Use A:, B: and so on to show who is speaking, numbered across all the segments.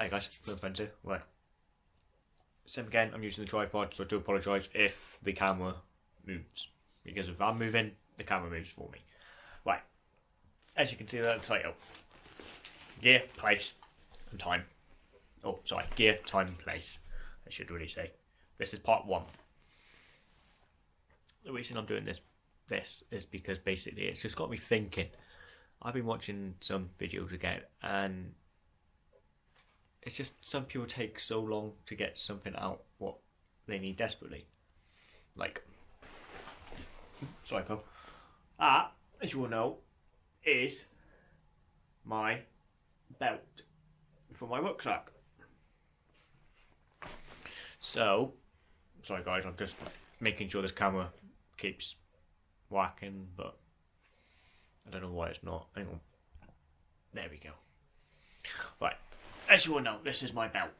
A: Hi guys, Plymouth Friends. Right. Same again, I'm using the tripod, so I do apologise if the camera moves. Because if I'm moving, the camera moves for me. Right. As you can see the title. Gear, place, and time. Oh, sorry, gear, time, place. I should really say. This is part one. The reason I'm doing this this is because basically it's just got me thinking. I've been watching some videos again and it's just some people take so long to get something out what they need desperately. Like Psycho. That, as you all know, is my belt for my rucksack. So sorry guys, I'm just making sure this camera keeps whacking, but I don't know why it's not. Hang on. There we go. Right, as you all know, this is my belt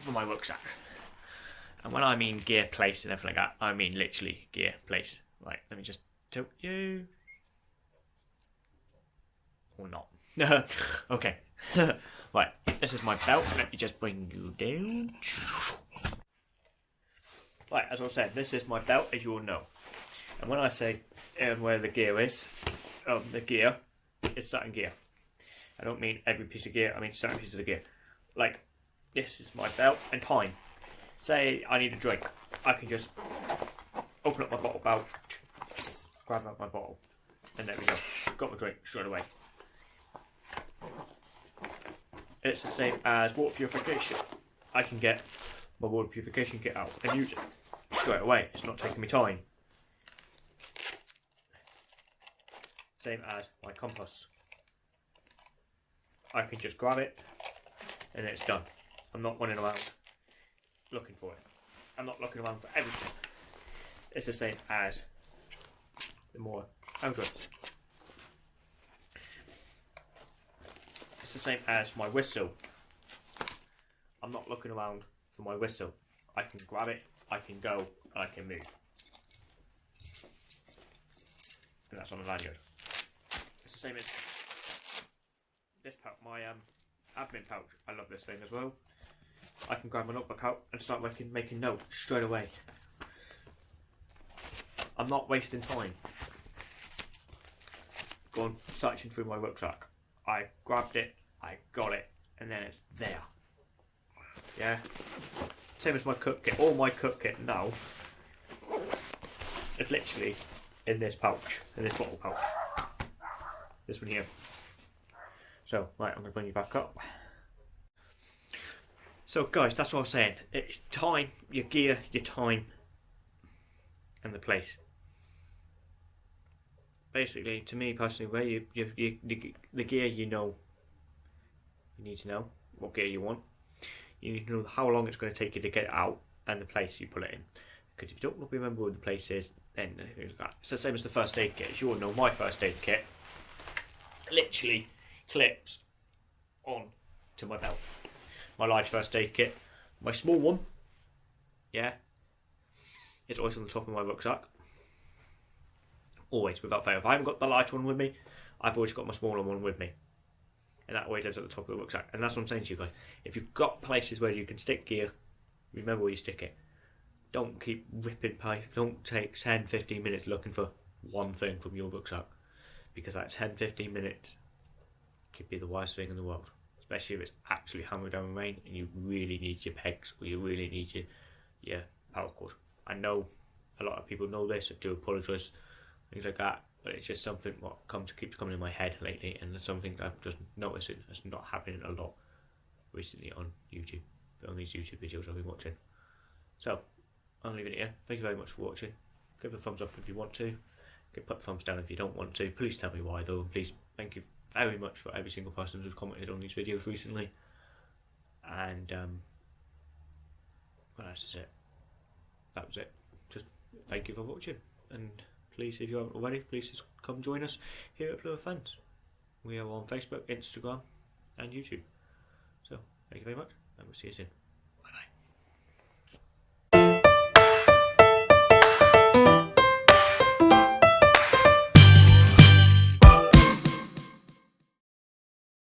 A: for my rucksack. And when I mean gear place and everything like that, I mean literally gear place. Right, let me just tilt you. Or not. okay. right, this is my belt. Let me just bring you down. Right, as I said, this is my belt, as you all know. And when I say um, where the gear is, um, the gear is certain gear. I don't mean every piece of gear, I mean certain pieces of the gear. Like, this is my belt and time. Say I need a drink, I can just open up my bottle belt, grab out my bottle, and there we go. Got my drink straight away. It's the same as water purification. I can get my water purification kit out and use it straight away. It's not taking me time. Same as my compass. I can just grab it and it's done. I'm not running around looking for it. I'm not looking around for everything. It's the same as the more Eldred. It's the same as my whistle. I'm not looking around for my whistle. I can grab it, I can go, and I can move. And that's on the lanyard. It's the same as this pouch, my um, admin pouch. I love this thing as well. I can grab my notebook out and start making making notes straight away. I'm not wasting time. Going searching through my rucksack. I grabbed it, I got it, and then it's there. Yeah. Same as my cook kit. All my cook kit now is literally in this pouch, in this bottle pouch. This one here. So, right, I'm going to bring you back up. So, guys, that's what I was saying. It's time, your gear, your time, and the place. Basically, to me personally, where you, you, you the, the gear you know, you need to know what gear you want. You need to know how long it's going to take you to get out and the place you put it in. Because if you don't remember where the place is, then uh, it's the same as the first aid kit. As you all know, my first aid kit literally clips on to my belt. My large first aid kit, my small one, yeah, it's always on the top of my rucksack. Always, without fail. If I haven't got the large one with me, I've always got my smaller one with me. And that always goes at the top of the rucksack. And that's what I'm saying to you guys. If you've got places where you can stick gear, remember where you stick it. Don't keep ripping pipe. Don't take 10, 15 minutes looking for one thing from your rucksack. Because that 10, 15 minutes could be the worst thing in the world. Especially if it's actually hammered down rain and you really need your pegs or you really need your, your power cord. I know a lot of people know this. I do apologise. Things like that. But it's just something what comes keeps coming in my head lately, and it's something I've just noticed it's not happening a lot recently on YouTube, on these YouTube videos I've been watching. So I'm leaving it here. Thank you very much for watching. Give a thumbs up if you want to. Give put thumbs down if you don't want to. Please tell me why though. Please thank you very much for every single person who's commented on these videos recently. And um, else is it? That was it. Just thank you for watching and please, if you haven't already, please just come join us here at Plymouth Fans. We are on Facebook, Instagram, and YouTube. So, thank you very much, and we'll see you soon.